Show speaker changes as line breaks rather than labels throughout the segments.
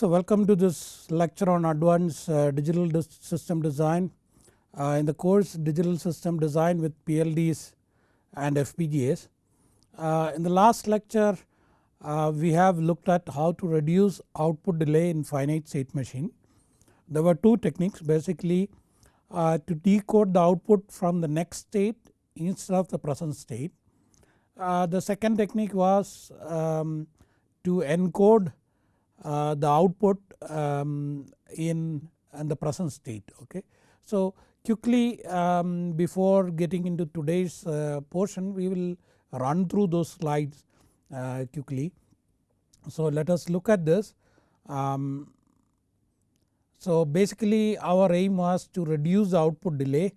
So welcome to this lecture on advanced uh, digital system design. Uh, in the course digital system design with PLDs and FPGAs. Uh, in the last lecture uh, we have looked at how to reduce output delay in finite state machine. There were two techniques basically uh, to decode the output from the next state instead of the present state. Uh, the second technique was um, to encode the output um, in, and the present state okay. So quickly um, before getting into today's uh, portion we will run through those slides uh, quickly. So let us look at this. Um, so basically our aim was to reduce output delay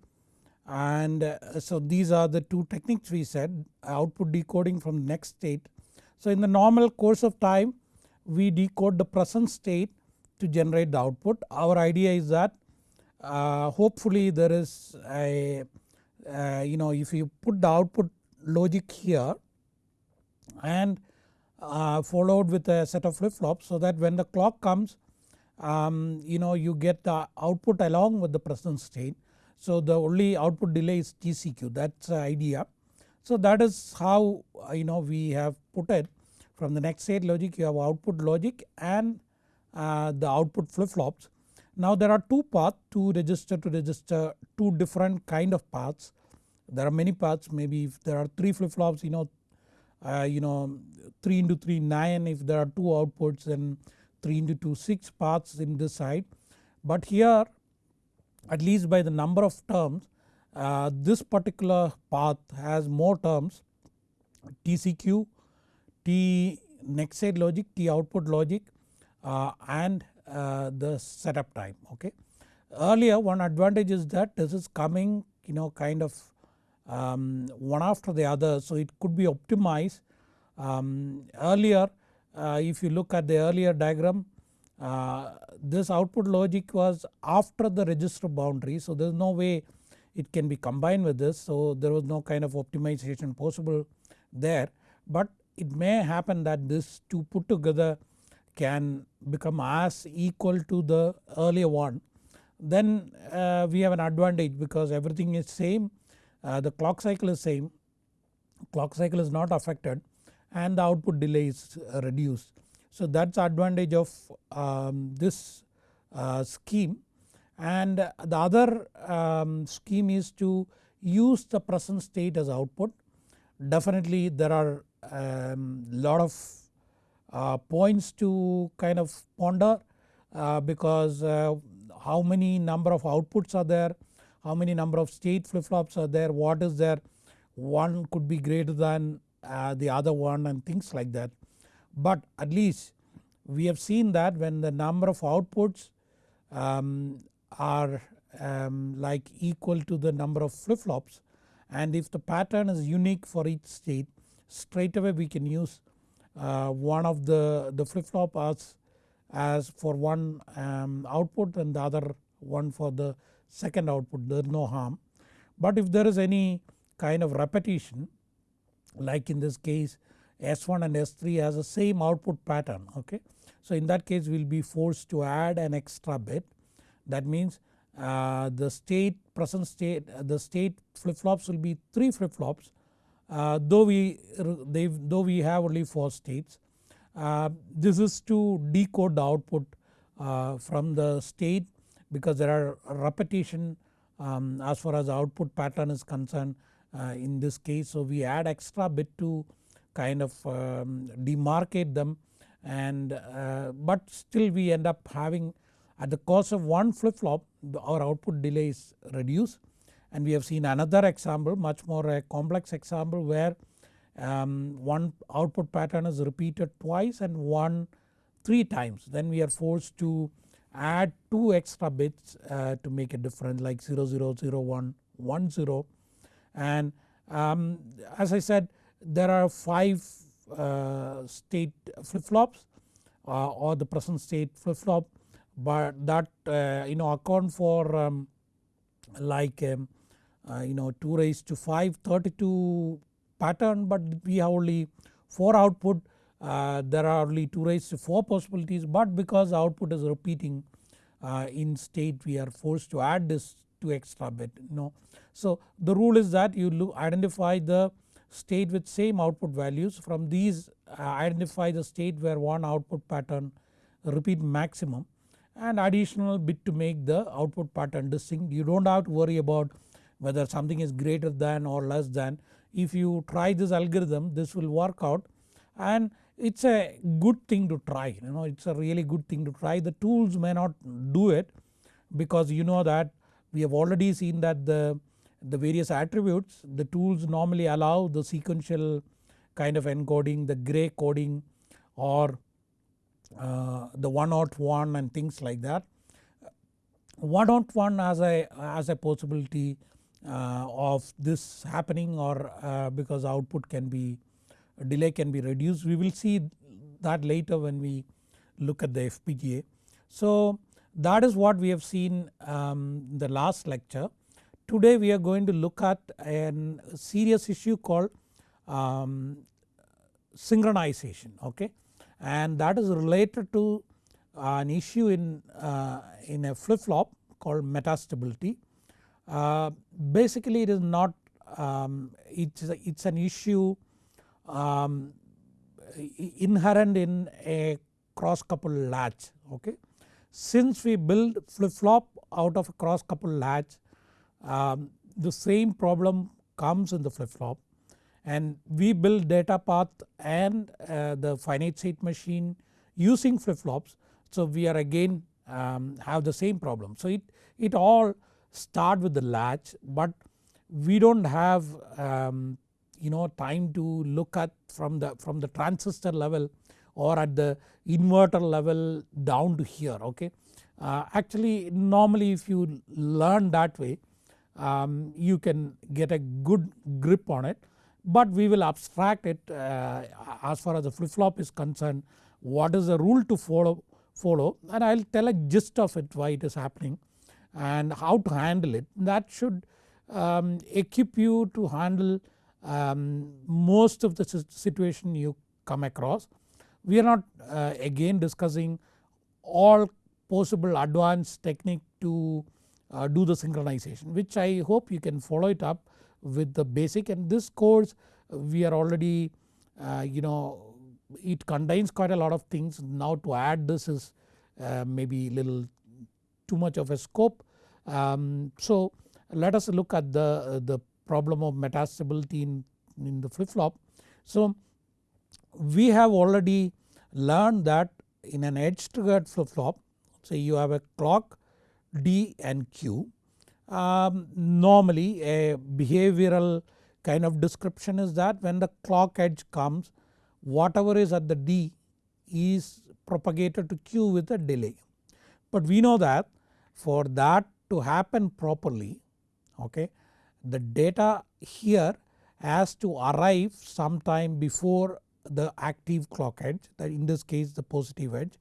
and uh, so these are the two techniques we said output decoding from next state. So in the normal course of time we decode the present state to generate the output. Our idea is that uh, hopefully there is a uh, you know if you put the output logic here and uh, followed with a set of flip flops so that when the clock comes um, you know you get the output along with the present state. So the only output delay is TCQ that is the idea. So that is how uh, you know we have put it from the next state logic you have output logic and uh, the output flip flops. Now there are two paths 2 register to register 2 different kind of paths. There are many paths maybe if there are 3 flip flops you know uh, you know 3 into 3 9 if there are 2 outputs then 3 into 2 6 paths in this side. But here at least by the number of terms uh, this particular path has more terms TCQ T next state logic, T output logic uh, and uh, the setup time okay. Earlier one advantage is that this is coming you know kind of um, one after the other so it could be optimized. Um, earlier uh, if you look at the earlier diagram uh, this output logic was after the register boundary so there is no way it can be combined with this so there was no kind of optimization possible there. But it may happen that this two put together can become as equal to the earlier one then uh, we have an advantage because everything is same uh, the clock cycle is same clock cycle is not affected and the output delay is reduced. So that is advantage of um, this uh, scheme and the other um, scheme is to use the present state as output. Definitely there are um, lot of uh, points to kind of ponder uh, because uh, how many number of outputs are there, how many number of state flip flops are there, what is there, one could be greater than uh, the other one and things like that. But at least we have seen that when the number of outputs um, are um, like equal to the number of flip flops and if the pattern is unique for each state straight away we can use uh, one of the, the flip flop as, as for one um, output and the other one for the second output there is no harm. But if there is any kind of repetition like in this case S1 and S3 has the same output pattern okay. So in that case we will be forced to add an extra bit that means uh, the state present state the state flip flops will be 3 flip flops uh, though we though we have only 4 states. Uh, this is to decode the output uh, from the state because there are repetition um, as far as output pattern is concerned uh, in this case. So we add extra bit to kind of um, demarcate them and uh, but still we end up having at the cost of one flip flop our output delay is reduced and we have seen another example much more a complex example where um, one output pattern is repeated twice and one 3 times. Then we are forced to add 2 extra bits uh, to make a difference like 0 0 0 1 1 0 and um, as I said there are 5 uh, state flip flops uh, or the present state flip flop but that uh, you know account for um, like um, uh, you know 2 raised to 5 32 pattern but we have only 4 output uh, there are only 2 raised to 4 possibilities but because output is repeating uh, in state we are forced to add this 2 extra bit you know. So the rule is that you look identify the state with same output values from these uh, identify the state where one output pattern repeat maximum and additional bit to make the output pattern distinct. You do not have to worry about whether something is greater than or less than. If you try this algorithm this will work out and it is a good thing to try you know it is a really good thing to try. The tools may not do it because you know that we have already seen that the, the various attributes the tools normally allow the sequential kind of encoding the gray coding or uh, the 101 and things like that. 101 as a, as a possibility of this happening or uh, because output can be delay can be reduced. We will see that later when we look at the FPGA. So that is what we have seen um, in the last lecture. Today we are going to look at a serious issue called um, synchronization okay and that is related to an issue in, uh, in a flip flop called metastability. Uh, basically it is not um, it's, it's an issue um, inherent in a cross couple latch okay. Since we build flip flop out of a cross couple latch um, the same problem comes in the flip flop and we build data path and uh, the finite state machine using flip flops. So we are again um, have the same problem. So it, it all start with the latch but we do not have um, you know time to look at from the from the transistor level or at the inverter level down to here okay. Uh, actually normally if you learn that way um, you can get a good grip on it but we will abstract it uh, as far as the flip flop is concerned what is the rule to follow, follow and I will tell a gist of it why it is happening and how to handle it. That should um, equip you to handle um, most of the situation you come across. We are not uh, again discussing all possible advanced technique to uh, do the synchronization which I hope you can follow it up with the basic. And this course we are already uh, you know it contains quite a lot of things. Now to add this is uh, maybe little too much of a scope. Um, so let us look at the, the problem of metastability in, in the flip flop. So we have already learned that in an edge triggered flip flop say you have a clock D and Q um, normally a behavioral kind of description is that when the clock edge comes whatever is at the D is propagated to Q with a delay. But we know that for that to happen properly okay the data here has to arrive sometime before the active clock edge that in this case the positive edge.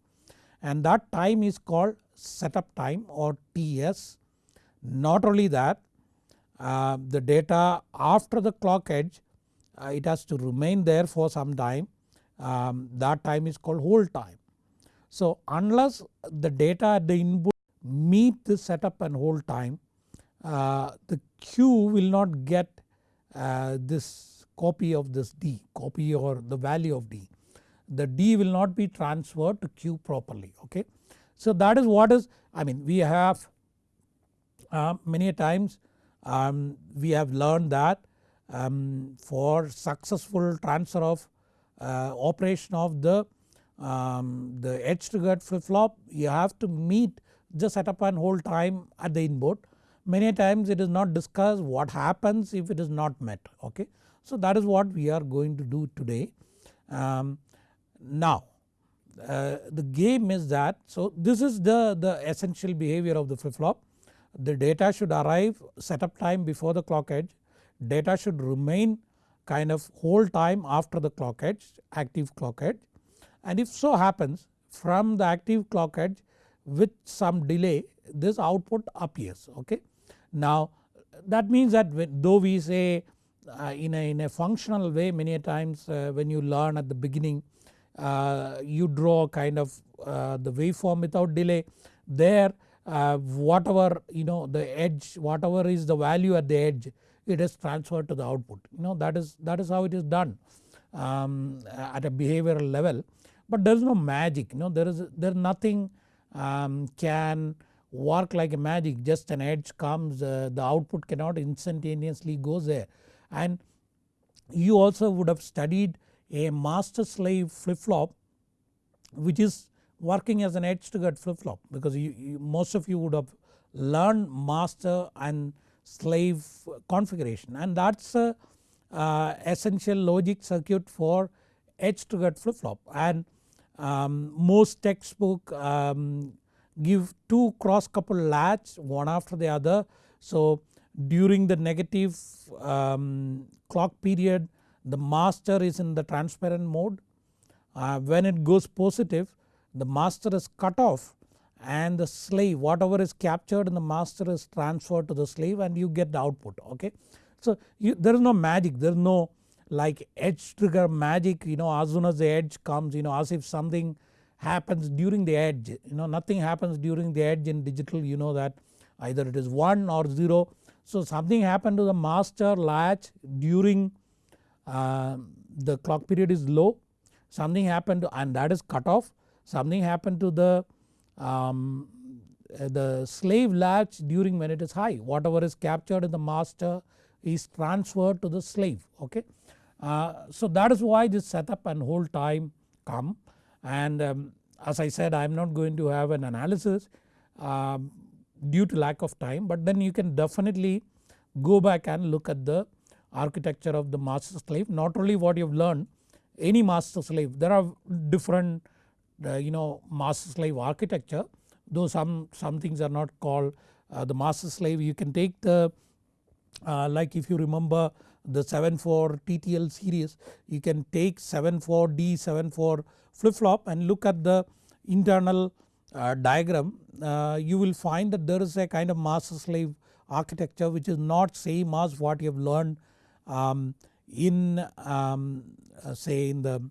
And that time is called setup time or TS not only that uh, the data after the clock edge uh, it has to remain there for some time. Um, that time is called hold time. So unless the data at the input meet the setup and hold time uh, the Q will not get uh, this copy of this D copy or the value of D. The D will not be transferred to Q properly okay. So that is what is I mean we have uh, many times um, we have learned that um, for successful transfer of uh, operation of the, um, the edge triggered flip flop you have to meet the setup and hold time at the input. Many times it is not discussed what happens if it is not met okay. So that is what we are going to do today. Um, now uh, the game is that so this is the, the essential behavior of the flip flop the data should arrive setup time before the clock edge, data should remain kind of hold time after the clock edge active clock edge and if so happens from the active clock edge with some delay this output appears okay. Now that means that though we say uh, in, a, in a functional way many times uh, when you learn at the beginning uh, you draw kind of uh, the waveform without delay there uh, whatever you know the edge whatever is the value at the edge it is transferred to the output you know that is that is how it is done um, at a behavioral level but there is no magic you know there is there nothing um, can work like a magic. Just an edge comes uh, the output cannot instantaneously go there. And you also would have studied a master slave flip flop which is working as an edge triggered flip flop because you, you, most of you would have learned master and slave configuration. And that is a uh, essential logic circuit for edge triggered flip flop and um, most textbook um, give two cross couple latch one after the other. So during the negative um, clock period the master is in the transparent mode. Uh, when it goes positive the master is cut off and the slave whatever is captured in the master is transferred to the slave and you get the output okay. So you, there is no magic there is no like edge trigger magic you know as soon as the edge comes you know as if something happens during the edge you know nothing happens during the edge in digital you know that either it is 1 or 0. So something happened to the master latch during uh, the clock period is low something happened to, and that is cut off something happened to the um, the slave latch during when it is high whatever is captured in the master is transferred to the slave okay. Uh, so that is why this setup and hold time come. And um, as I said I am not going to have an analysis um, due to lack of time but then you can definitely go back and look at the architecture of the master slave. Not only what you have learned any master slave there are different uh, you know master slave architecture though some, some things are not called uh, the master slave. You can take the uh, like if you remember the 74 TTL series you can take 74D 74 flip flop and look at the internal uh, diagram. Uh, you will find that there is a kind of master slave architecture which is not same as what you have learned um, in um, uh, say in the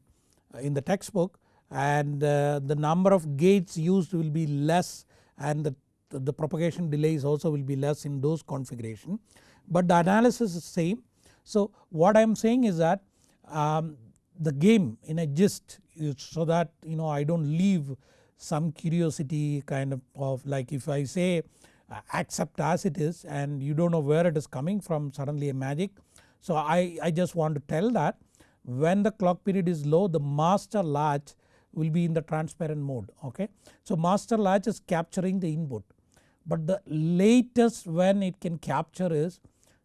in the textbook. And uh, the number of gates used will be less and the, the propagation delays also will be less in those configuration. But the analysis is same. So what I am saying is that um, the game in a gist so that you know I do not leave some curiosity kind of, of like if I say uh, accept as it is and you do not know where it is coming from suddenly a magic. So I, I just want to tell that when the clock period is low the master latch will be in the transparent mode okay. So master latch is capturing the input but the latest when it can capture is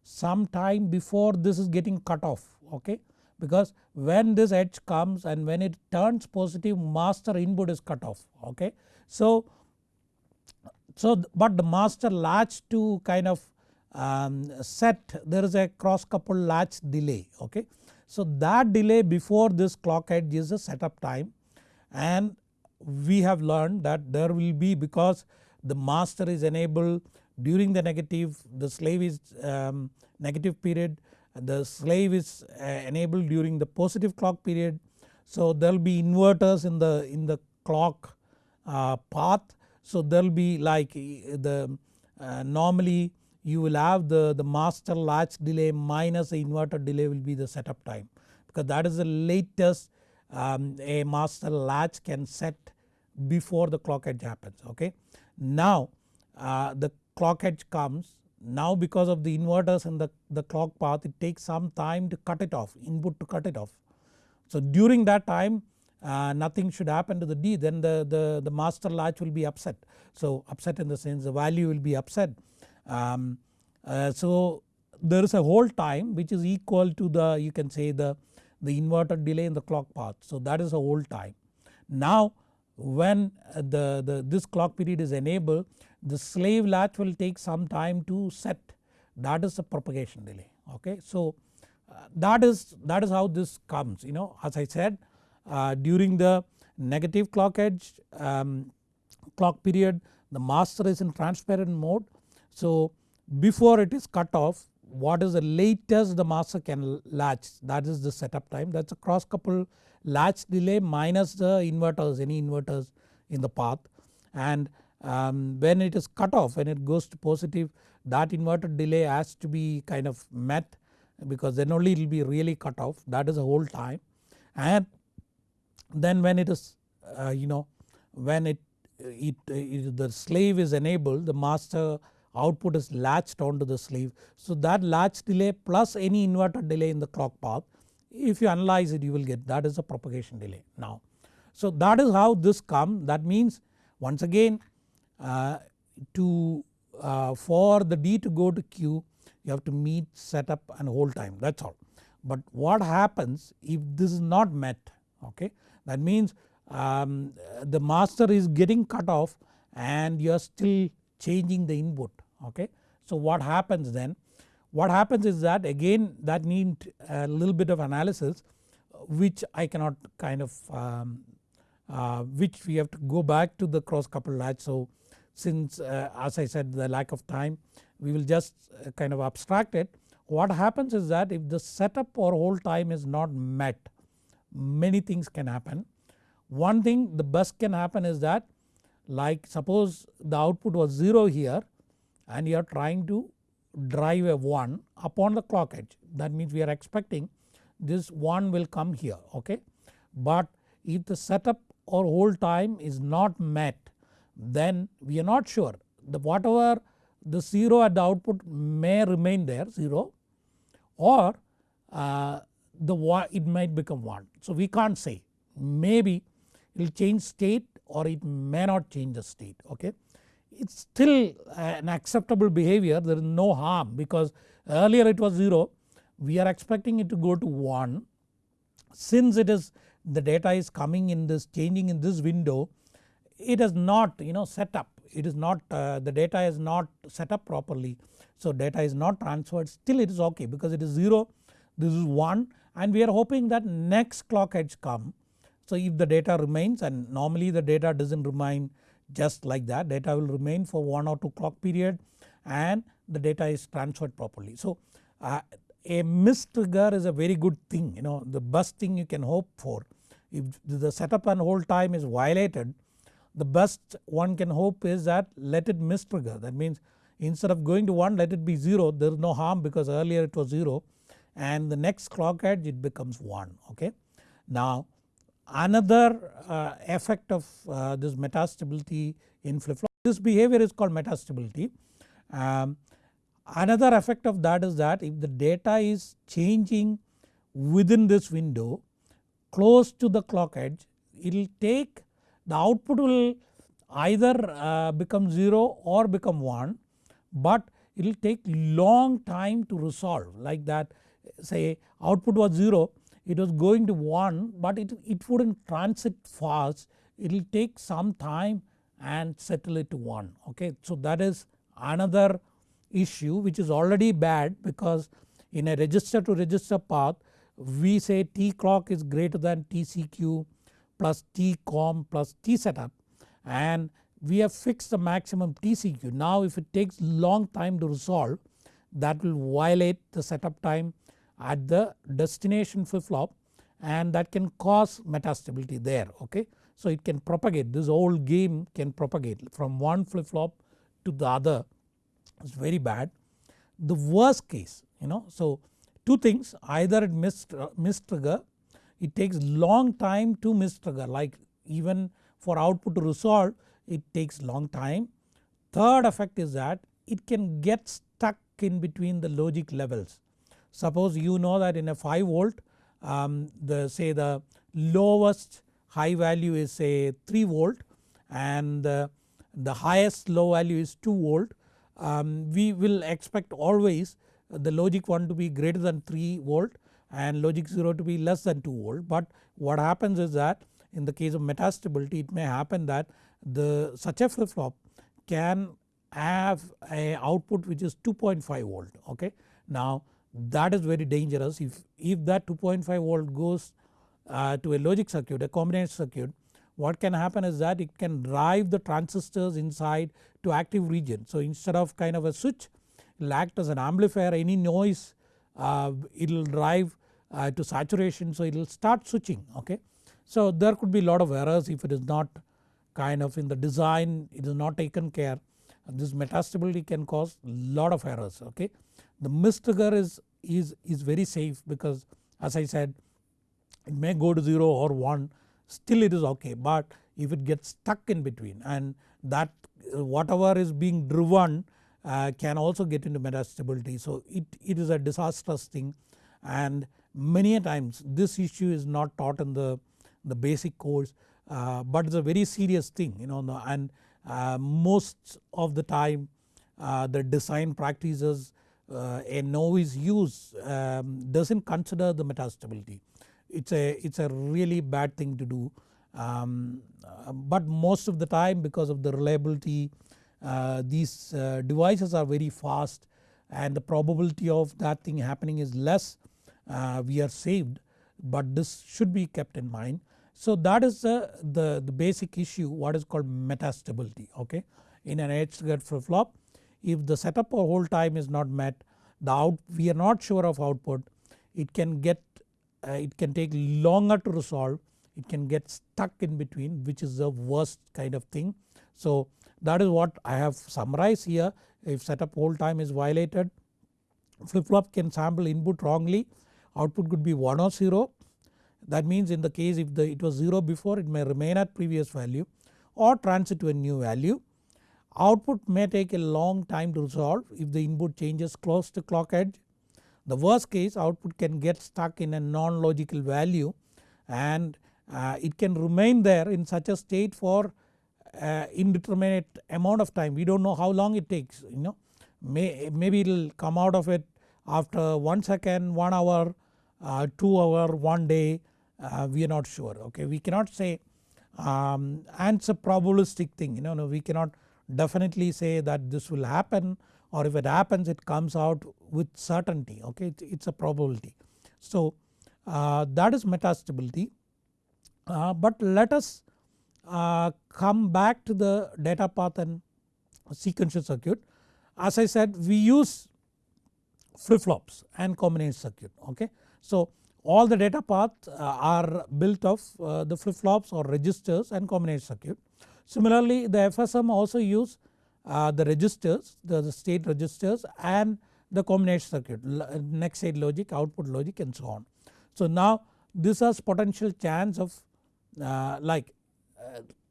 some time before this is getting cut off okay because when this edge comes and when it turns positive master input is cut off okay. So, so but the master latch to kind of um, set there is a cross coupled latch delay okay. So that delay before this clock edge is a setup time and we have learned that there will be because the master is enabled during the negative the slave is um, negative period the slave is uh, enabled during the positive clock period. So there will be inverters in the in the clock uh, path. So there will be like the uh, normally you will have the, the master latch delay minus the inverter delay will be the setup time because that is the latest um, a master latch can set before the clock edge happens okay. Now uh, the clock edge comes now because of the inverters and the, the clock path it takes some time to cut it off input to cut it off. So during that time uh, nothing should happen to the D then the, the, the master latch will be upset. So upset in the sense the value will be upset. Um, uh, so there is a hold time which is equal to the you can say the, the inverter delay in the clock path. So that is a hold time. Now when the, the this clock period is enabled the slave latch will take some time to set that is the propagation delay okay. So uh, that is that is how this comes you know as I said uh, during the negative clock edge um, clock period the master is in transparent mode. So before it is cut off what is the latest the master can latch that is the setup time that is a cross couple latch delay minus the inverters any inverters in the path and um, when it is cut off when it goes to positive that inverter delay has to be kind of met because then only it will be really cut off that is the hold time and then when it is uh, you know when it, it, it the slave is enabled the master output is latched onto the slave. So that latch delay plus any inverter delay in the clock path if you analyze it you will get that is a propagation delay now. So that is how this come that means once again to uh, for the D to go to Q you have to meet setup and hold time that is all. But what happens if this is not met okay that means um, the master is getting cut off and you are still changing the input okay. So what happens then? What happens is that again that need a little bit of analysis which I cannot kind of um, uh, which we have to go back to the cross couple latch. So since uh, as I said the lack of time we will just uh, kind of abstract it. What happens is that if the setup or hold time is not met many things can happen. One thing the best can happen is that like suppose the output was 0 here and you are trying to drive a 1 upon the clock edge that means we are expecting this 1 will come here okay. But if the setup or hold time is not met then we are not sure. The whatever the 0 at the output may remain there 0 or uh, the it might become 1. So we can't say. Maybe it will change state or it may not change the state okay? It is still an acceptable behavior. There is no harm because earlier it was 0 we are expecting it to go to 1 since it is the data is coming in this changing in this window it is not you know set up it is not uh, the data is not set up properly so data is not transferred still it is ok because it is 0 this is 1 and we are hoping that next clock edge come. So if the data remains and normally the data does not remain just like that data will remain for 1 or 2 clock period and the data is transferred properly. So uh, a miss trigger is a very good thing you know the best thing you can hope for if the setup and hold time is violated the best one can hope is that let it miss trigger that means instead of going to 1 let it be 0 there is no harm because earlier it was 0 and the next clock edge it becomes 1 okay. Now Another uh, effect of uh, this metastability in flip flop this behavior is called metastability. Um, another effect of that is that if the data is changing within this window close to the clock edge it will take the output will either uh, become 0 or become 1 but it will take long time to resolve. Like that say output was 0 it was going to 1 but it, it would not transit fast. It will take some time and settle it to 1 okay. So that is another issue which is already bad because in a register to register path we say T clock is greater than TCQ plus T com plus T setup and we have fixed the maximum TCQ. Now if it takes long time to resolve that will violate the setup time at the destination flip flop and that can cause metastability there okay. So it can propagate this whole game can propagate from one flip flop to the other it's very bad. The worst case you know so two things either it missed, uh, miss trigger it takes long time to miss trigger like even for output to resolve it takes long time. Third effect is that it can get stuck in between the logic levels Suppose you know that in a 5 volt um, the say the lowest high value is say 3 volt and the, the highest low value is 2 volt um, we will expect always the logic 1 to be greater than 3 volt and logic 0 to be less than 2 volt but what happens is that in the case of metastability it may happen that the such a flip flop can have a output which is 2.5 volt okay. Now that is very dangerous if, if that 2.5 volt goes uh, to a logic circuit a combination circuit what can happen is that it can drive the transistors inside to active region. So instead of kind of a switch it will act as an amplifier any noise it will drive uh, to saturation so it will start switching okay. So there could be lot of errors if it is not kind of in the design it is not taken care this metastability can cause lot of errors okay. The miss trigger is, is, is very safe because as I said it may go to 0 or 1 still it is okay but if it gets stuck in between and that uh, whatever is being driven uh, can also get into metastability. So it, it is a disastrous thing and many a times this issue is not taught in the, the basic course uh, but it is a very serious thing you know and uh, most of the time uh, the design practices uh, a novice use um, does not consider the metastability. It is a, it's a really bad thing to do um, but most of the time because of the reliability uh, these uh, devices are very fast and the probability of that thing happening is less uh, we are saved but this should be kept in mind. So that is the, the, the basic issue what is called metastability okay. In an edge triggered flip flop if the setup or hold time is not met the out we are not sure of output it can get uh, it can take longer to resolve it can get stuck in between which is the worst kind of thing. So that is what I have summarized here if setup hold time is violated flip flop can sample input wrongly output could be 1 or 0 that means in the case if the it was 0 before it may remain at previous value or transit to a new value. Output may take a long time to resolve if the input changes close to clock edge. The worst case output can get stuck in a non-logical value and uh, it can remain there in such a state for indeterminate amount of time. We do not know how long it takes you know. May, maybe it will come out of it after 1 second, 1 hour, uh, 2 hour, 1 day. Uh, we are not sure okay. We cannot say um, and it's a probabilistic thing you know no, we cannot definitely say that this will happen or if it happens it comes out with certainty okay. It, it's a probability. So uh, that is metastability. Uh, but let us uh, come back to the data path and sequential circuit. As I said we use flip flops and combination circuit okay. So all the data paths uh, are built of uh, the flip flops or registers and combination circuit. Similarly the FSM also use the registers the, state registers and the combination circuit next state logic output logic and so on. So now this has potential chance of like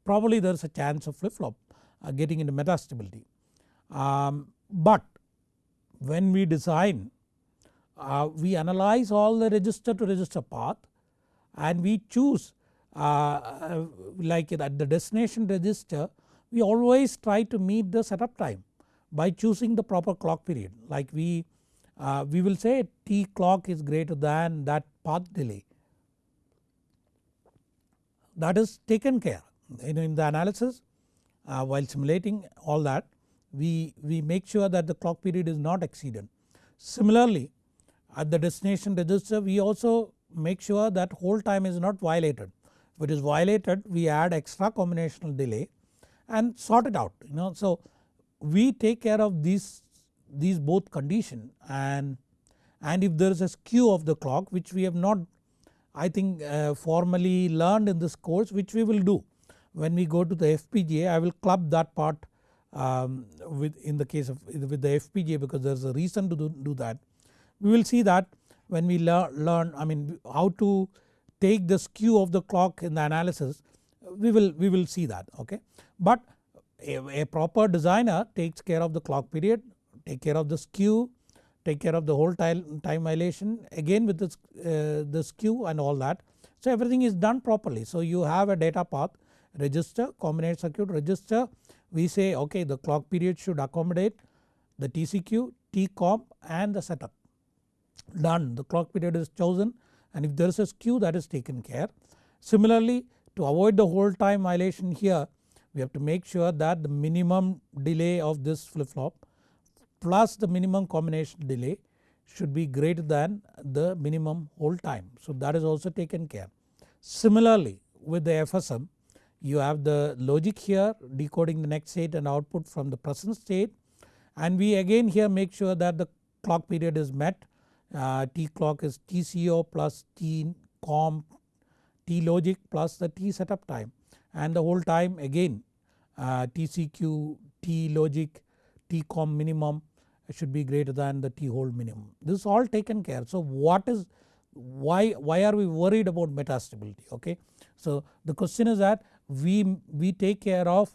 probably there is a chance of flip flop uh, getting into metastability. Um, but when we design uh, we analyze all the register to register path and we choose uh, uh, like at the destination register we always try to meet the setup time by choosing the proper clock period. Like we uh, we will say t clock is greater than that path delay. That is taken care in, in the analysis uh, while simulating all that we, we make sure that the clock period is not exceeded. Similarly at the destination register we also make sure that hold time is not violated. If it is violated we add extra combinational delay and sort it out you know. So we take care of these, these both condition and, and if there is a skew of the clock which we have not I think uh, formally learned in this course which we will do. When we go to the FPGA I will club that part um, with in the case of with the FPGA because there is a reason to do, do that. We will see that when we lear, learn I mean how to take the skew of the clock in the analysis we will, we will see that okay. But a, a proper designer takes care of the clock period, take care of the skew, take care of the hold time, time violation again with this, uh, the skew and all that. So everything is done properly. So you have a data path register combination circuit register we say okay the clock period should accommodate the TCQ, TCOM and the setup done the clock period is chosen and if there is a skew that is taken care. Similarly to avoid the hold time violation here we have to make sure that the minimum delay of this flip flop plus the minimum combination delay should be greater than the minimum hold time. So that is also taken care. Similarly with the FSM you have the logic here decoding the next state and output from the present state and we again here make sure that the clock period is met uh, T clock is TCO plus T com T logic plus the T setup time and the hold time again uh, TCQ T logic T com minimum should be greater than the T hold minimum. This is all taken care. So what is why, why are we worried about metastability okay. So the question is that we, we take care of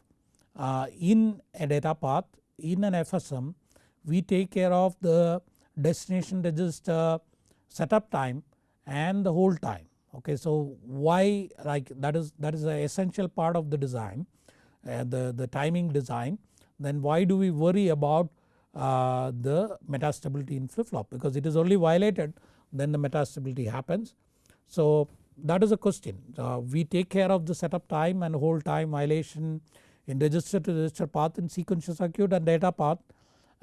uh, in a data path in an FSM we take care of the destination register setup time and the hold time okay. So why like that is that is an essential part of the design uh, the, the timing design then why do we worry about uh, the metastability in flip flop because it is only violated then the metastability happens. So that is a question uh, we take care of the setup time and hold time violation in register to register path in sequential circuit and data path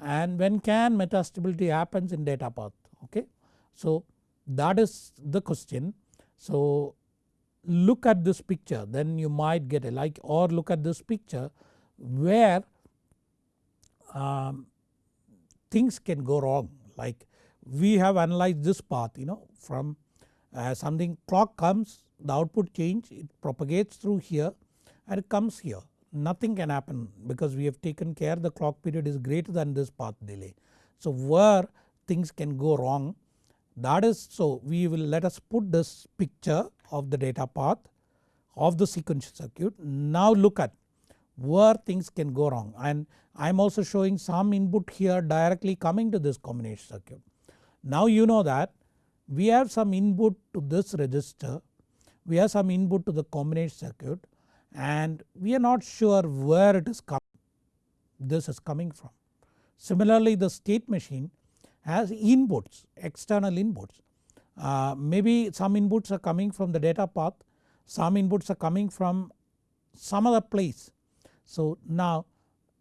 and when can metastability happens in data path okay. So that is the question. So look at this picture then you might get a like or look at this picture where um, things can go wrong like we have analyzed this path you know from uh, something clock comes the output change it propagates through here and it comes here nothing can happen because we have taken care the clock period is greater than this path delay. So where things can go wrong that is so we will let us put this picture of the data path of the sequential circuit. Now look at where things can go wrong and I am also showing some input here directly coming to this combination circuit. Now you know that we have some input to this register, we have some input to the combination circuit and we are not sure where it is coming this is coming from. Similarly the state machine has inputs external inputs uh, maybe some inputs are coming from the data path some inputs are coming from some other place. So now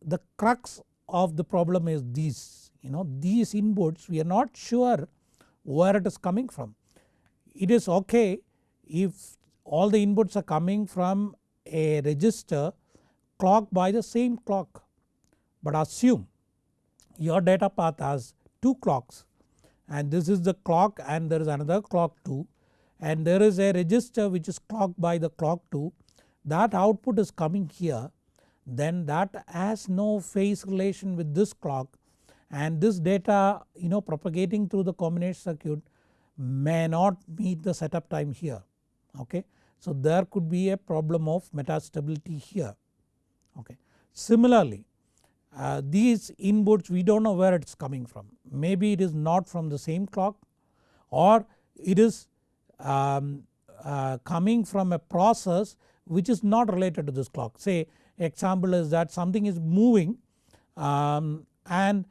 the crux of the problem is these you know these inputs we are not sure where it is coming from. It is okay if all the inputs are coming from a register clocked by the same clock but assume your data path has 2 clocks and this is the clock and there is another clock 2 and there is a register which is clocked by the clock 2 that output is coming here then that has no phase relation with this clock and this data you know propagating through the combination circuit may not meet the setup time here okay. So there could be a problem of metastability here okay. Similarly uh, these inputs we do not know where it is coming from maybe it is not from the same clock or it is um, uh, coming from a process which is not related to this clock say example is that something is moving um, and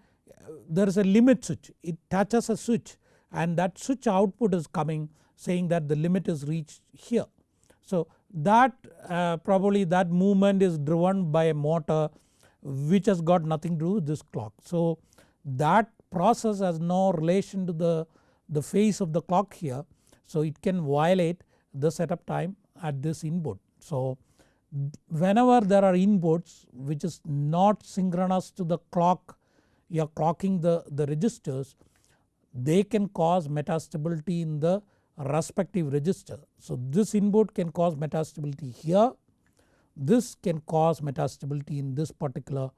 there is a limit switch it touches a switch and that switch output is coming saying that the limit is reached here so that uh, probably that movement is driven by a motor which has got nothing to do with this clock. So that process has no relation to the, the phase of the clock here so it can violate the setup time at this input. So whenever there are inputs which is not synchronous to the clock you are clocking the, the registers they can cause metastability in the respective register. So this input can cause metastability here, this can cause metastability in this particular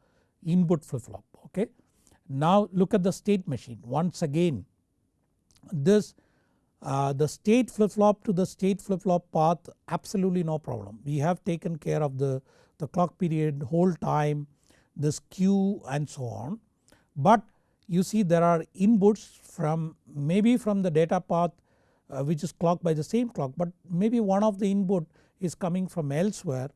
input flip flop okay. Now look at the state machine once again this uh, the state flip flop to the state flip flop path absolutely no problem. We have taken care of the, the clock period, hold time, this Q and so on. But you see there are inputs from maybe from the data path uh, which is clocked by the same clock but maybe one of the input is coming from elsewhere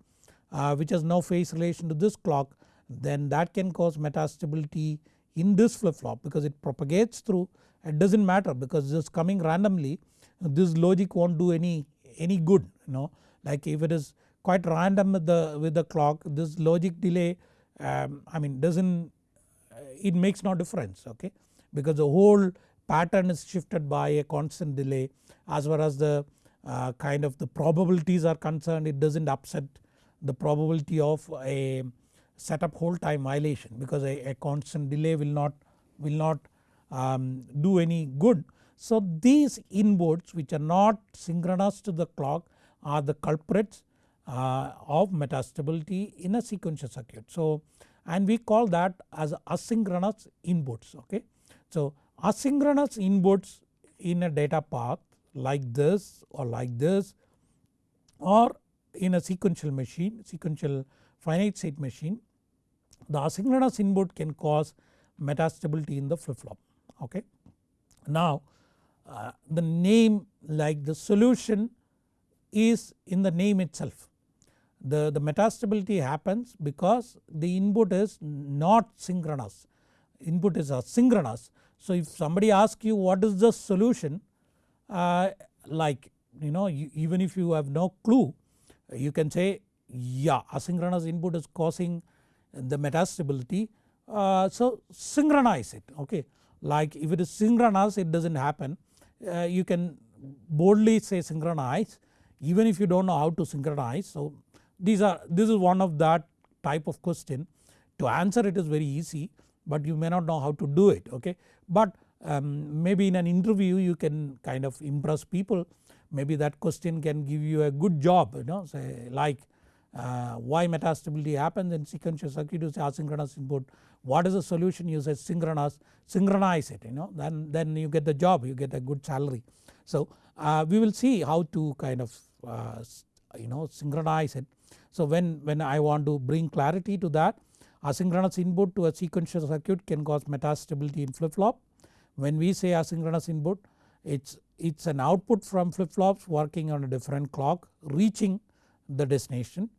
uh, which has no phase relation to this clock then that can cause metastability in this flip flop because it propagates through. It does not matter because this coming randomly this logic not do any, any good you know. Like if it is quite random with the, with the clock this logic delay um, I mean does not it makes no difference okay because the whole pattern is shifted by a constant delay as far as the uh, kind of the probabilities are concerned it does not upset the probability of a set up hold time violation because a, a constant delay will not will not um, do any good. So these inputs which are not synchronous to the clock are the culprits uh, of metastability in a sequential circuit. So and we call that as asynchronous inputs okay. So asynchronous inputs in a data path like this or like this or in a sequential machine sequential finite state machine the asynchronous input can cause metastability in the flip flop okay. Now uh, the name like the solution is in the name itself. The, the metastability happens because the input is not synchronous, input is asynchronous. So if somebody asks you what is the solution uh, like you know you, even if you have no clue you can say yeah asynchronous input is causing the metastability uh, so synchronize it okay like if it is synchronous it does not happen uh, you can boldly say synchronize even if you do not know how to synchronize. So these are this is one of that type of question to answer it is very easy but you may not know how to do it okay. But um, maybe in an interview you can kind of impress people maybe that question can give you a good job you know say like uh, why metastability happens in sequential circuit you say asynchronous input what is the solution you say synchronous synchronize it you know then, then you get the job you get a good salary. So uh, we will see how to kind of uh, you know synchronize it. So when, when I want to bring clarity to that asynchronous input to a sequential circuit can cause metastability in flip flop. When we say asynchronous input it's, it's an output from flip flops working on a different clock reaching the destination.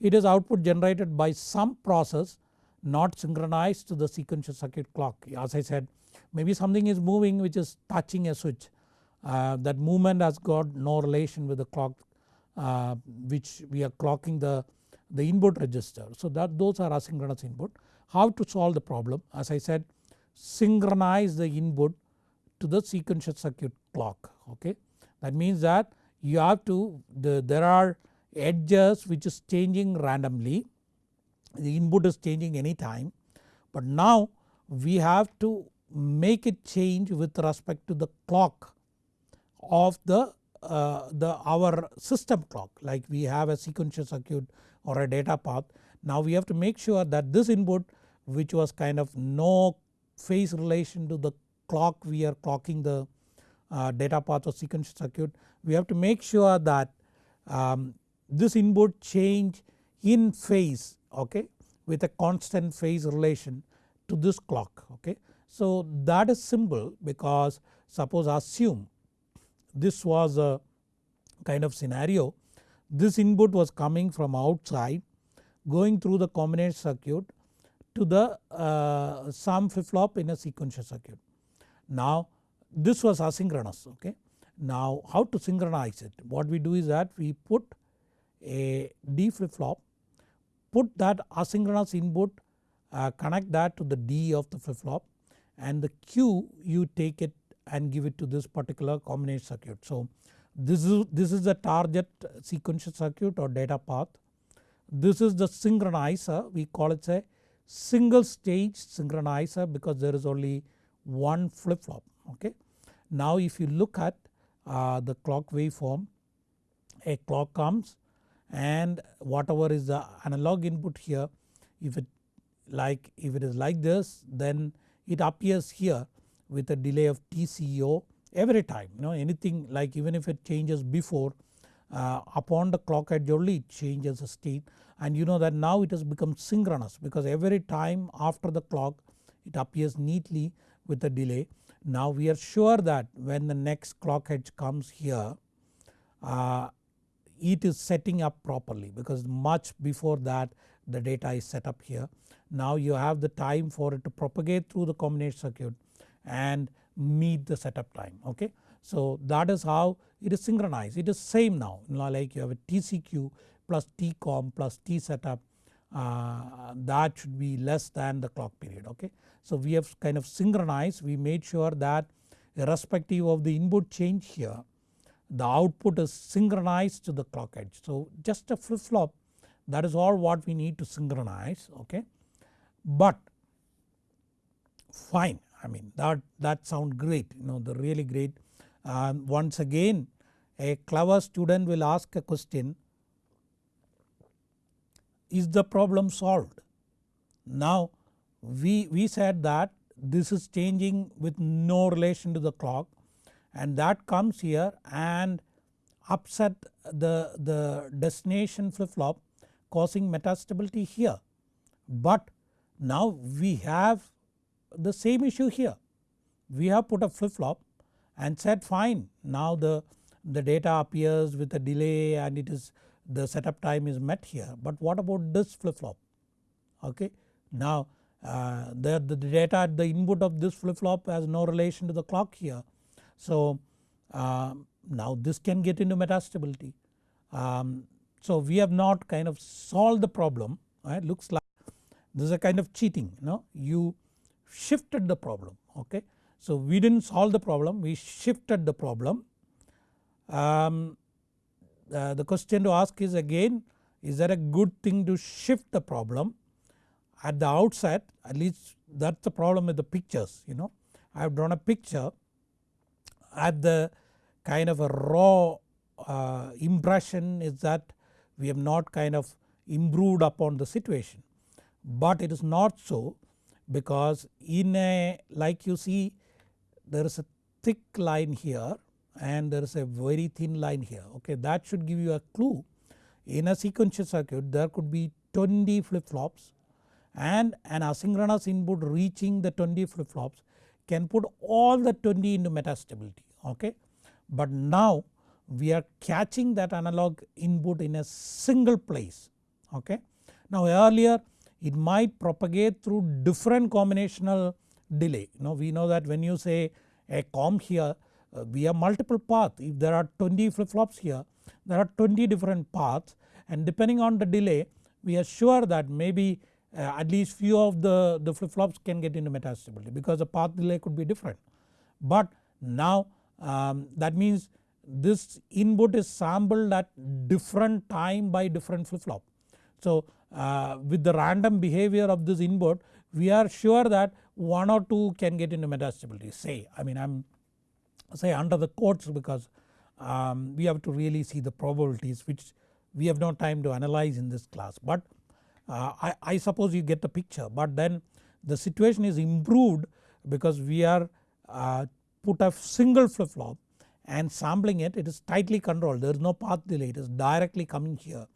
It is output generated by some process not synchronized to the sequential circuit clock as I said maybe something is moving which is touching a switch uh, that movement has got no relation with the clock uh, which we are clocking the, the input register. So that those are asynchronous input. How to solve the problem as I said synchronize the input to the sequential circuit clock okay. That means that you have to the, there are edges which is changing randomly the input is changing anytime but now we have to make it change with respect to the clock of the, the our system clock like we have a sequential circuit or a data path. Now we have to make sure that this input which was kind of no phase relation to the clock we are clocking the uh, data path or sequential circuit we have to make sure that um, this input change in phase okay with a constant phase relation to this clock okay. So that is simple because suppose assume this was a kind of scenario this input was coming from outside going through the combination circuit to the uh, some flip flop in a sequential circuit. Now this was asynchronous okay. Now how to synchronize it what we do is that we put a D flip flop put that asynchronous input uh, connect that to the D of the flip flop and the Q you take it and give it to this particular combination circuit. So this is, this is the target sequential circuit or data path. This is the synchronizer we call it a single stage synchronizer because there is only one flip flop okay. Now if you look at uh, the clock waveform a clock comes and whatever is the analog input here if it like if it is like this then it appears here with a delay of TCQ every time you know anything like even if it changes before uh, upon the clock edge only it changes the state and you know that now it has become synchronous because every time after the clock it appears neatly with a delay. Now we are sure that when the next clock edge comes here uh, it is setting up properly because much before that the data is set up here. Now you have the time for it to propagate through the combination circuit and meet the setup time okay. So that is how it is synchronized it is same now you know, like you have a TCQ plus TCOM plus T setup uh, that should be less than the clock period okay. So we have kind of synchronized we made sure that irrespective of the input change here the output is synchronized to the clock edge. So just a flip flop that is all what we need to synchronize okay. But fine I mean that, that sound great you know the really great um, once again a clever student will ask a question is the problem solved. Now we, we said that this is changing with no relation to the clock and that comes here and upset the, the destination flip flop causing metastability here. But now we have the same issue here. We have put a flip flop and said fine now the, the data appears with a delay and it is the setup time is met here but what about this flip flop okay. Now uh, the, the data at the input of this flip flop has no relation to the clock here. So uh, now this can get into metastability. Um, so we have not kind of solved the problem right looks like this is a kind of cheating you know you shifted the problem okay. So we did not solve the problem we shifted the problem. Um, uh, the question to ask is again is that a good thing to shift the problem at the outset at least that is the problem with the pictures you know. I have drawn a picture at the kind of a raw uh, impression is that we have not kind of improved upon the situation. But it is not so because in a like you see there is a thick line here and there is a very thin line here okay that should give you a clue. In a sequential circuit there could be 20 flip flops and an asynchronous input reaching the 20 flip flops can put all the 20 into metastability okay. But now we are catching that analog input in a single place okay. Now earlier it might propagate through different combinational delay know we know that when you say a COM here uh, we have multiple paths if there are 20 flip flops here there are 20 different paths and depending on the delay we are sure that maybe uh, at least few of the, the flip flops can get into metastability because the path delay could be different. But now um, that means this input is sampled at different time by different flip flop. So uh, with the random behavior of this input we are sure that 1 or 2 can get into metastability say I mean I am say under the quotes because um, we have to really see the probabilities which we have no time to analyze in this class. But uh, I, I suppose you get the picture. But then the situation is improved because we are uh, put a single flip flop and sampling it. It is tightly controlled. There is no path delay. It is directly coming here.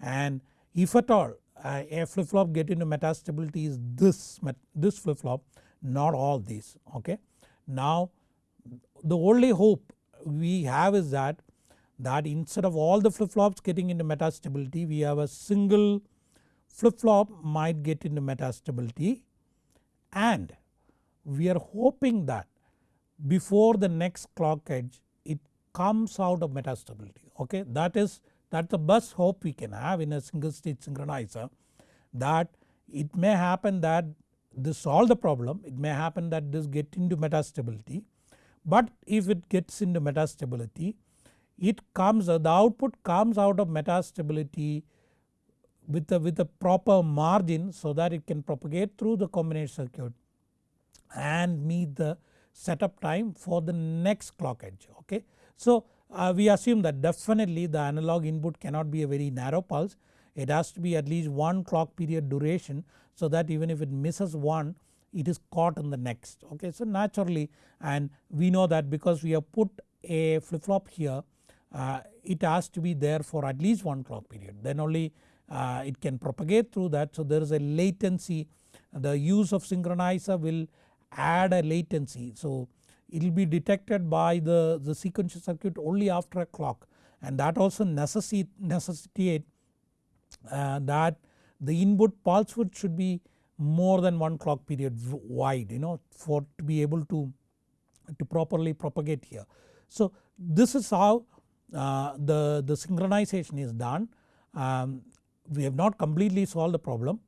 And if at all uh, a flip flop get into metastability is this, this flip flop not all these okay. Now the only hope we have is that that instead of all the flip flops getting into metastability we have a single flip flop might get into metastability and we are hoping that before the next clock edge it comes out of metastability okay that is that the best hope we can have in a single stage synchronizer that it may happen that this solve the problem it may happen that this get into metastability but if it gets into metastability it comes the output comes out of metastability with a, with a proper margin so that it can propagate through the combination circuit and meet the setup time for the next clock edge okay. So uh, we assume that definitely the analog input cannot be a very narrow pulse it has to be at least one clock period duration so that even if it misses one it is caught in the next okay. So naturally and we know that because we have put a flip flop here uh, it has to be there for at least one clock period then only uh, it can propagate through that. So there is a latency the use of synchronizer will add a latency. So it will be detected by the, the sequential circuit only after a clock and that also necessitate, necessitate uh, that the input pulse width should be more than one clock period wide you know for to be able to, to properly propagate here. So this is how uh, the, the synchronization is done. Um, we have not completely solved the problem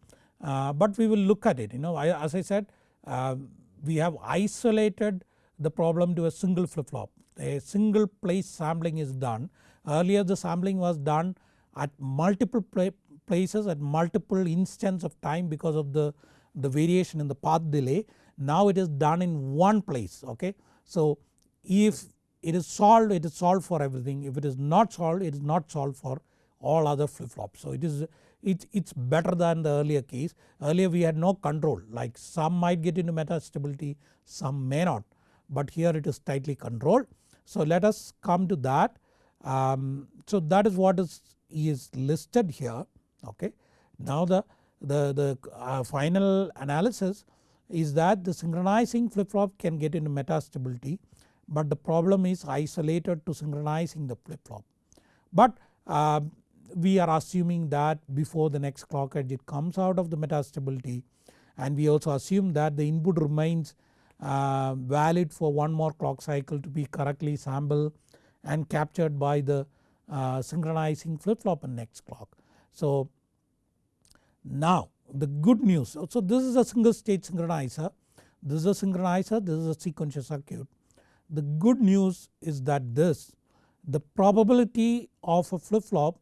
uh, but we will look at it you know I, as I said uh, we have isolated the problem to a single flip flop a single place sampling is done earlier the sampling was done at multiple places at multiple instance of time because of the, the variation in the path delay. Now it is done in one place okay. So if it is solved it is solved for everything if it is not solved it is not solved for all other flip flops. So it is it, it's better than the earlier case earlier we had no control like some might get into metastability some may not but here it is tightly controlled. So let us come to that um, so that is what is, is listed here okay. Now the, the, the uh, final analysis is that the synchronizing flip flop can get into metastability but the problem is isolated to synchronizing the flip flop. But uh, we are assuming that before the next clock edge it comes out of the metastability and we also assume that the input remains uh, valid for one more clock cycle to be correctly sampled and captured by the uh, synchronizing flip flop in next clock. So now the good news so this is a single stage synchronizer this is a synchronizer this is a sequential circuit. The good news is that this the probability of a flip flop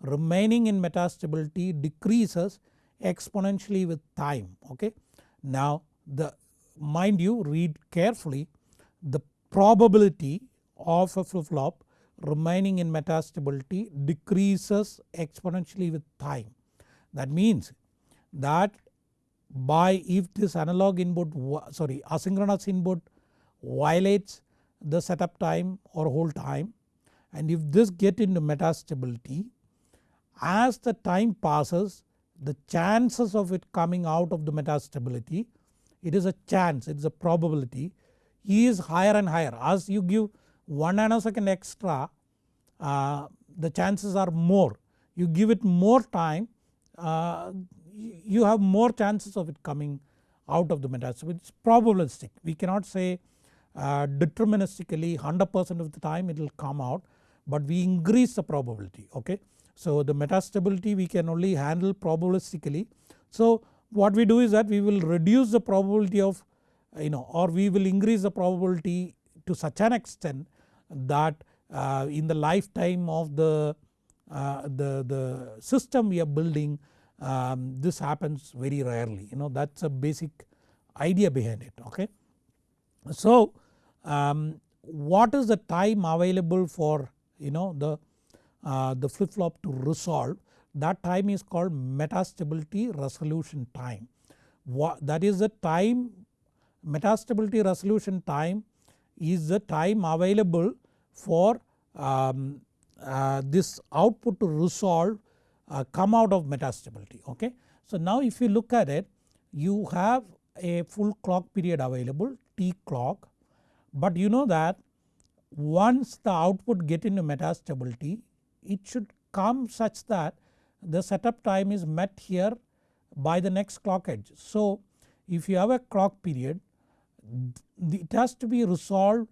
remaining in metastability decreases exponentially with time okay. Now the mind you read carefully the probability of a flip flop remaining in metastability decreases exponentially with time. That means that by if this analog input sorry asynchronous input violates the setup time or hold time and if this get into metastability as the time passes the chances of it coming out of the metastability it is a chance it is a probability. Is higher and higher. As you give 1 nanosecond extra uh, the chances are more. You give it more time uh, you have more chances of it coming out of the metastability it is probabilistic. We cannot say uh, deterministically 100% of the time it will come out but we increase the probability okay. So the metastability we can only handle probabilistically. So what we do is that we will reduce the probability of you know or we will increase the probability to such an extent that uh, in the lifetime of the, uh, the, the system we are building um, this happens very rarely you know that is a basic idea behind it okay. So um, what is the time available for you know the, uh, the flip flop to resolve that time is called metastability resolution time. What, that is the time metastability resolution time is the time available for um, uh, this output to resolve uh, come out of metastability okay. So now if you look at it you have a full clock period available T clock but you know that once the output get into metastability it should come such that the setup time is met here by the next clock edge. So if you have a clock period it has to be resolved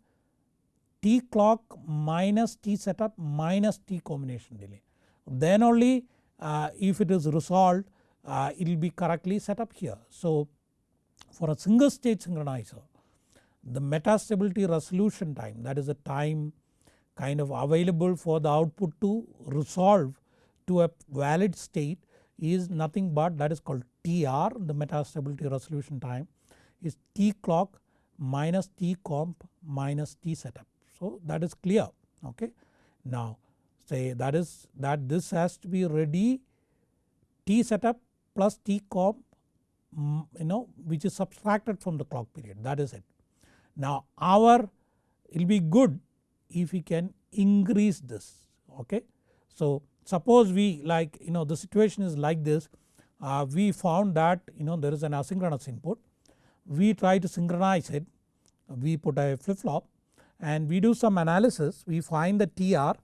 T clock minus T setup minus T combination delay. Then only uh, if it is resolved uh, it will be correctly set up here. So for a single stage synchronizer the metastability resolution time that is the time kind of available for the output to resolve to a valid state is nothing but that is called TR the metastability resolution time is T clock minus T comp minus T setup. So that is clear okay. Now say that is that this has to be ready T setup plus T comp mm, you know which is subtracted from the clock period that is it. Now our it will be good if we can increase this okay. So suppose we like you know the situation is like this uh, we found that you know there is an asynchronous input. We try to synchronize it. We put a flip flop and we do some analysis. We find the TR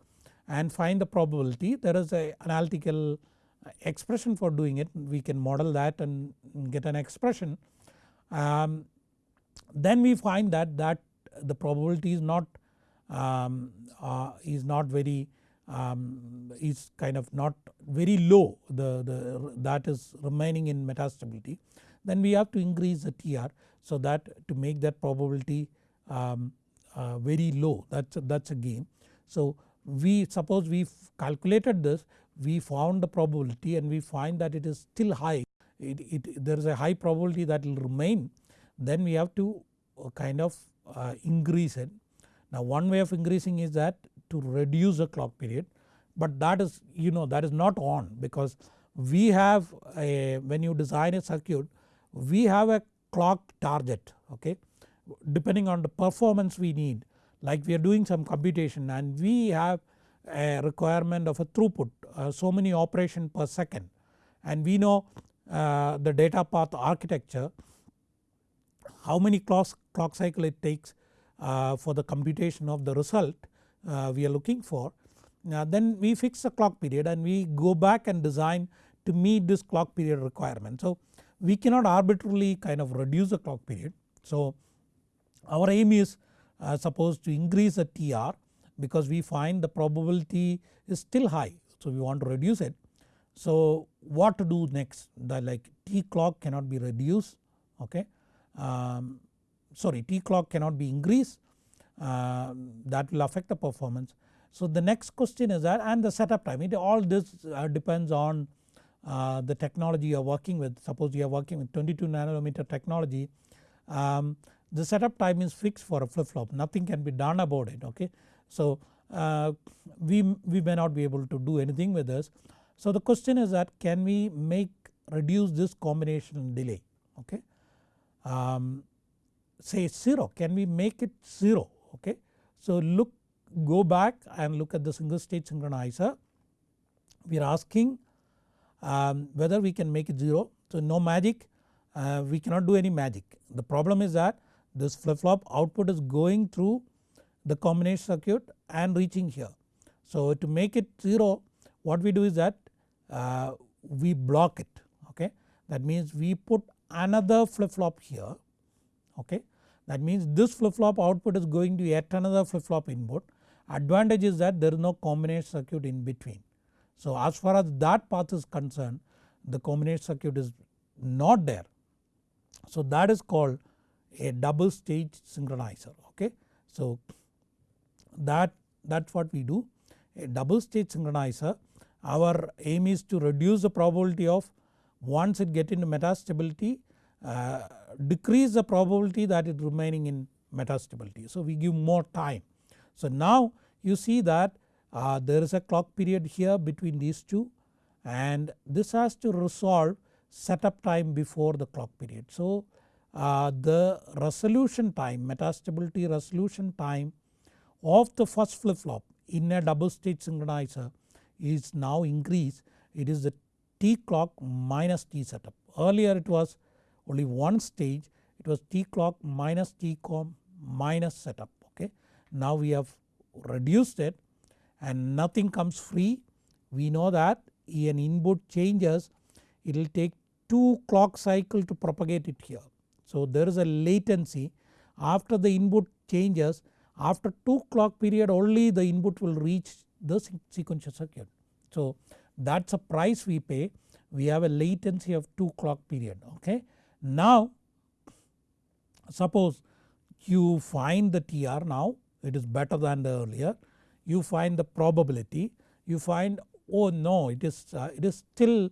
and find the probability. There is a analytical expression for doing it. We can model that and get an expression. Um, then we find that that the probability is not um, uh, is not very um, is kind of not very low the, the that is remaining in metastability then we have to increase the TR so that to make that probability um, uh, very low that is a, that's a game. So we suppose we calculated this we found the probability and we find that it is still high it, it, there is a high probability that will remain then we have to uh, kind of uh, increase it. Now one way of increasing is that to reduce the clock period but that is you know that is not on because we have a when you design a circuit we have a clock target okay? Depending on the performance we need like we are doing some computation and we have a requirement of a throughput uh, so many operation per second. And we know uh, the data path architecture how many clock, clock cycle it takes uh, for the computation of the result we are looking for. then we fix the clock period and we go back and design to meet this clock period requirement. So we cannot arbitrarily kind of reduce the clock period. So our aim is uh, supposed to increase the TR because we find the probability is still high. So we want to reduce it. So what to do next the like T clock cannot be reduced okay um, sorry T clock cannot be increased uh, that will affect the performance. So the next question is that and the setup time it all this uh, depends on uh, the technology you are working with suppose you are working with 22 nanometer technology um, the setup time is fixed for a flip flop nothing can be done about it okay. So uh, we, we may not be able to do anything with this. So the question is that can we make reduce this combination delay okay. Um, say 0 can we make it 0 okay. So look go back and look at the single stage synchronizer we are asking um, whether we can make it 0. So no magic uh, we cannot do any magic the problem is that this flip flop output is going through the combination circuit and reaching here. So to make it 0 what we do is that uh, we block it okay that means we put another flip flop here okay. That means this flip flop output is going to yet another flip flop input advantage is that there is no combination circuit in between. So as far as that path is concerned the combination circuit is not there. So that is called a double stage synchronizer okay. So that that is what we do a double stage synchronizer our aim is to reduce the probability of once it get into metastability uh, decrease the probability that it remaining in metastability. So we give more time. So now you see that uh, there is a clock period here between these two and this has to resolve setup time before the clock period. So uh, the resolution time metastability resolution time of the first flip flop in a double stage synchronizer is now increased it is the T clock minus T setup. Earlier it was only one stage it was T clock minus T com minus setup okay. Now we have reduced it and nothing comes free we know that an input changes it will take 2 clock cycle to propagate it here. So there is a latency after the input changes after 2 clock period only the input will reach the sequential circuit. So that is a price we pay we have a latency of 2 clock period okay. Now suppose you find the TR now it is better than the earlier. You find the probability. You find oh no it is uh, it is still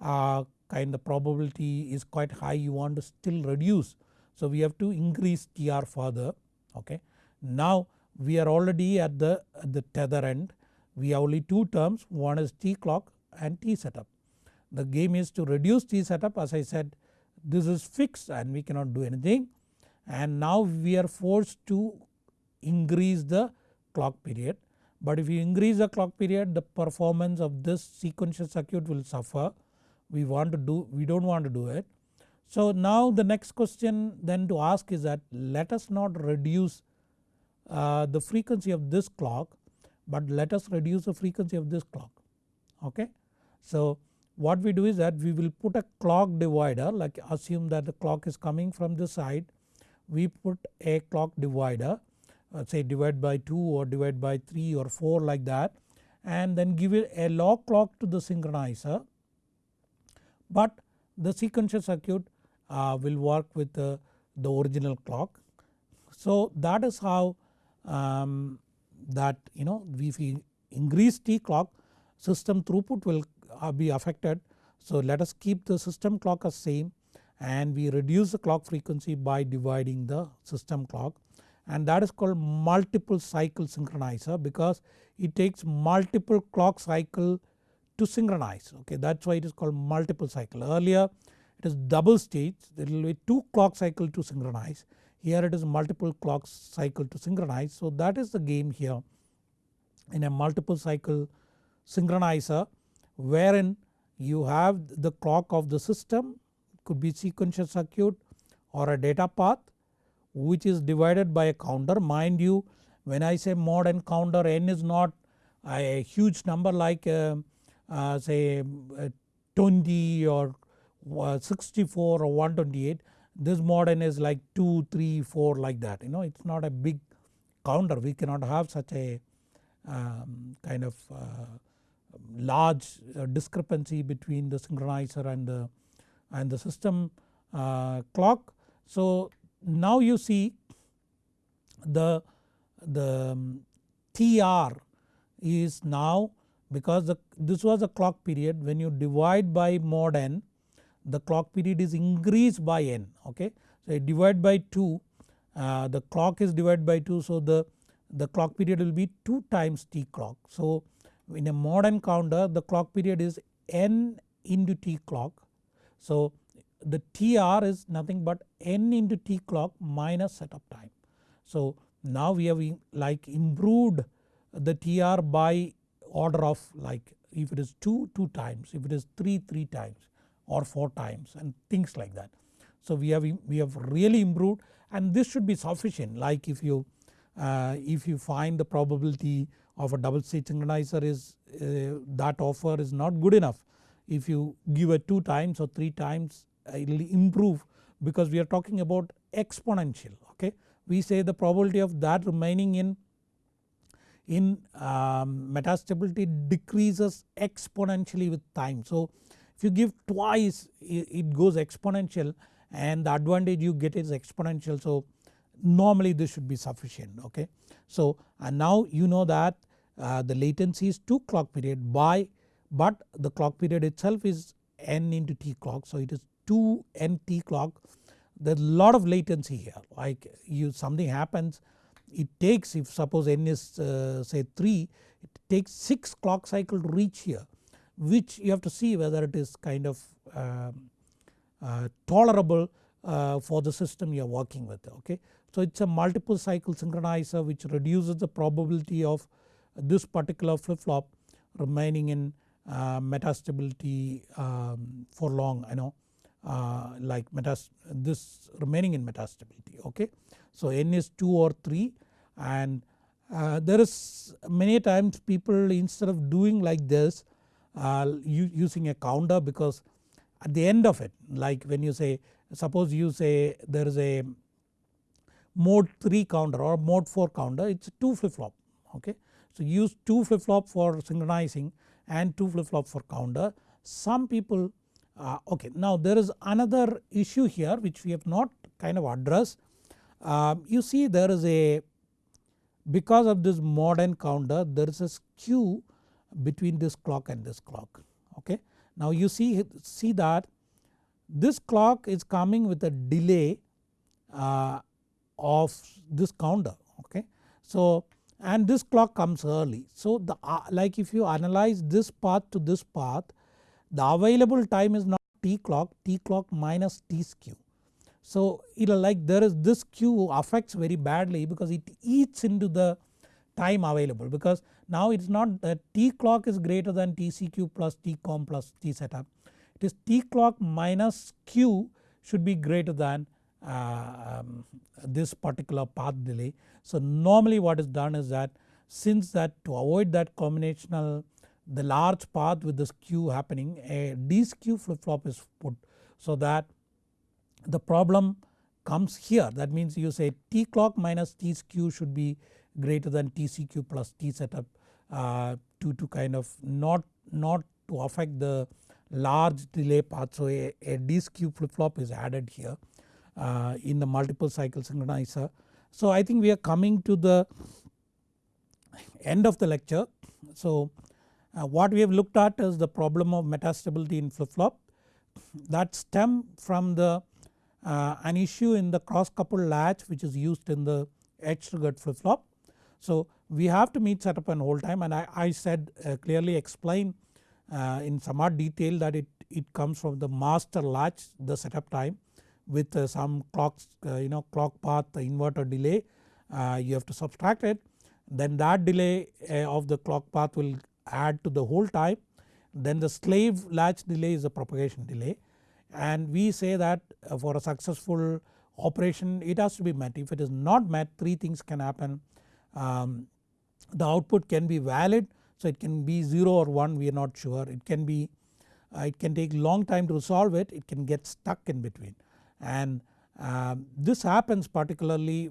uh, kind of probability is quite high. You want to still reduce. So we have to increase TR further. Okay. Now we are already at the, at the tether end. We have only two terms. One is T clock and T setup. The game is to reduce T setup. As I said this is fixed and we cannot do anything and now we are forced to increase the clock period. But if you increase the clock period the performance of this sequential circuit will suffer we want to do we do not want to do it. So now the next question then to ask is that let us not reduce uh, the frequency of this clock but let us reduce the frequency of this clock okay. So what we do is that we will put a clock divider like assume that the clock is coming from this side we put a clock divider uh, say divide by 2 or divide by 3 or 4 like that and then give it a log clock to the synchronizer but the sequential circuit uh, will work with the, the original clock. So that is how um, that you know if we increase T clock system throughput will be affected. So let us keep the system clock as same and we reduce the clock frequency by dividing the system clock and that is called multiple cycle synchronizer because it takes multiple clock cycle to synchronize okay that is why it is called multiple cycle. Earlier it is double stage there will be 2 clock cycle to synchronize here it is multiple clock cycle to synchronize. So that is the game here in a multiple cycle synchronizer wherein you have the clock of the system could be sequential circuit or a data path which is divided by a counter. Mind you when I say mod n counter n is not a huge number like uh, uh, say uh, 20 or uh, 64 or 128 this mod n is like 2, 3, 4 like that you know it is not a big counter. We cannot have such a um, kind of uh, large uh, discrepancy between the synchronizer and the and the system uh, clock. So now you see the, the um, TR is now because the, this was a clock period when you divide by mod n the clock period is increased by n okay. So divide by 2 uh, the clock is divided by 2 so the, the clock period will be 2 times t clock. So in a mod n counter the clock period is n into t clock. So the TR is nothing but n into t clock minus setup time. So now we have like improved the TR by order of like if it is 2 2 times if it is 3 3 times or 4 times and things like that. So we have we have really improved and this should be sufficient like if you if you find the probability of a double stage synchronizer is uh, that offer is not good enough if you give it 2 times or 3 times it will improve because we are talking about exponential okay. We say the probability of that remaining in in um, metastability decreases exponentially with time. So if you give twice it goes exponential and the advantage you get is exponential so normally this should be sufficient okay. So and now you know that uh, the latency is 2 clock period by but the clock period itself is n into t clock so it is 2 n t clock there is a lot of latency here like you something happens it takes if suppose n is uh, say 3 it takes 6 clock cycle to reach here which you have to see whether it is kind of uh, uh, tolerable uh, for the system you are working with okay. So it is a multiple cycle synchronizer which reduces the probability of this particular flip flop remaining in uh, metastability um, for long you know uh, like metas this remaining in metastability okay. So n is 2 or 3 and uh, there is many times people instead of doing like this uh, using a counter because at the end of it like when you say suppose you say there is a mod 3 counter or mod 4 counter it is 2 flip flop okay. So use 2 flip flop for synchronizing and 2 flip flop for counter. Some people uh, okay now there is another issue here which we have not kind of addressed. Uh, you see there is a because of this mod n counter there is a skew between this clock and this clock okay. Now you see, see that this clock is coming with a delay uh, of this counter okay. So and this clock comes early. So the uh, like if you analyze this path to this path the available time is not t clock, t clock minus t skew. So it like there is this skew affects very badly because it eats into the time available because now it is not that t clock is greater than tcq plus T tcom plus t setup. It is t clock minus q should be greater than uh, um, this particular path delay. So normally what is done is that since that to avoid that combinational the large path with the skew happening a deskew flip flop is put so that the problem comes here that means you say t clock minus t skew should be greater than tcq plus t setup uh, to, to kind of not, not to affect the large delay path. So a, a skew flip flop is added here uh, in the multiple cycle synchronizer. So I think we are coming to the end of the lecture. So Uh, what we have looked at is the problem of metastability in flip flop that stem from the uh, an issue in the cross coupled latch which is used in the edge triggered flip flop. So we have to meet setup and hold time and I, I said uh, clearly explain uh, in somewhat detail that it, it comes from the master latch the setup time with uh, some clocks uh, you know clock path inverter delay uh, you have to subtract it. Then that delay of the clock path will add to the hold time. Then the slave latch delay is a propagation delay. And we say that for a successful operation it has to be met. If it is not met three things can happen. Um, the output can be valid so it can be 0 or 1 we are not sure. It can be uh, it can take long time to resolve it. It can get stuck in between and uh, this happens particularly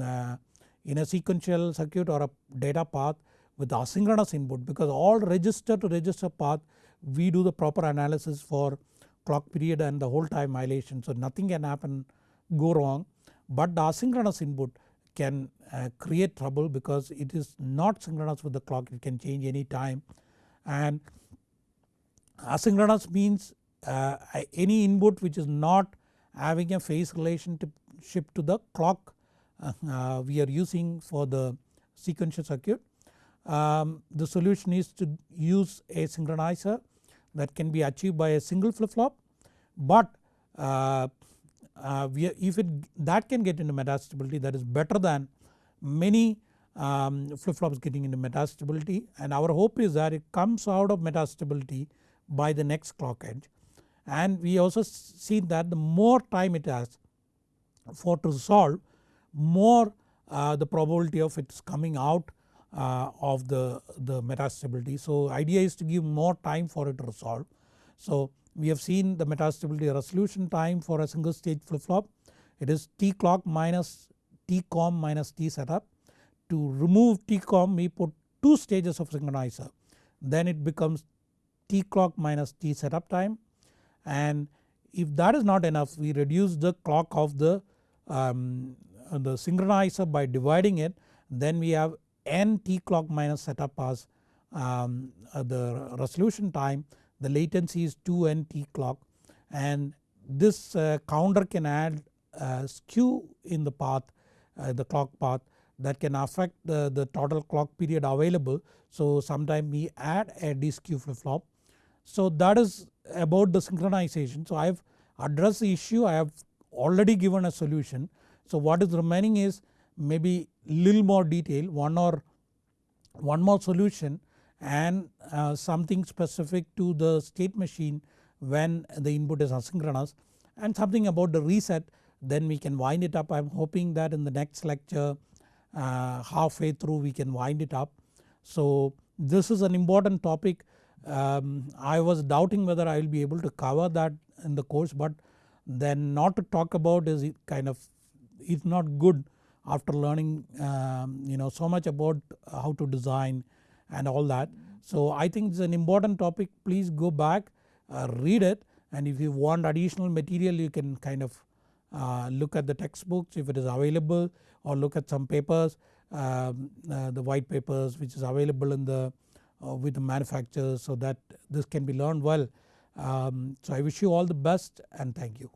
uh, in a sequential circuit or a data path with asynchronous input because all register to register path we do the proper analysis for clock period and the hold time violation so nothing can happen go wrong. But the asynchronous input can uh, create trouble because it is not synchronous with the clock. It can change any time. And asynchronous means uh, any input which is not having a phase relationship to the clock uh, uh, we are using for the sequential circuit. Um, the solution is to use a synchronizer that can be achieved by a single flip flop but uh, uh, we, if it that can get into metastability that is better than many um, flip flops getting into metastability and our hope is that it comes out of metastability by the next clock edge and we also see that the more time it has for to solve more uh, the probability of its coming out uh, of the, the metastability. So idea is to give more time for it to resolve. So we have seen the metastability resolution time for a single stage flip flop it is T clock minus T com minus T setup. To remove T com we put 2 stages of synchronizer then it becomes T clock minus T setup time and if that is not enough we reduce the clock of the, um, the synchronizer by dividing it then we have n T clock minus setup as um, uh, the resolution time the latency is 2 n T clock and this uh, counter can add uh, skew in the path uh, the clock path that can affect the, the total clock period available. So sometime we add a skew flip flop. So that is about the synchronization. So I have addressed the issue I have already given a solution. So what is remaining is maybe little more detail one or one more solution and uh, something specific to the state machine when the input is asynchronous and something about the reset then we can wind it up. I am hoping that in the next lecture uh, halfway through we can wind it up. So this is an important topic um, I was doubting whether I will be able to cover that in the course but then not to talk about is kind of it's not good after learning um, you know so much about how to design and all that. So I think it's an important topic please go back uh, read it and if you want additional material you can kind of uh, look at the textbooks if it is available or look at some papers um, uh, the white papers which is available in the with the manufacturers so that this can be learned well. Um, so I wish you all the best and thank you.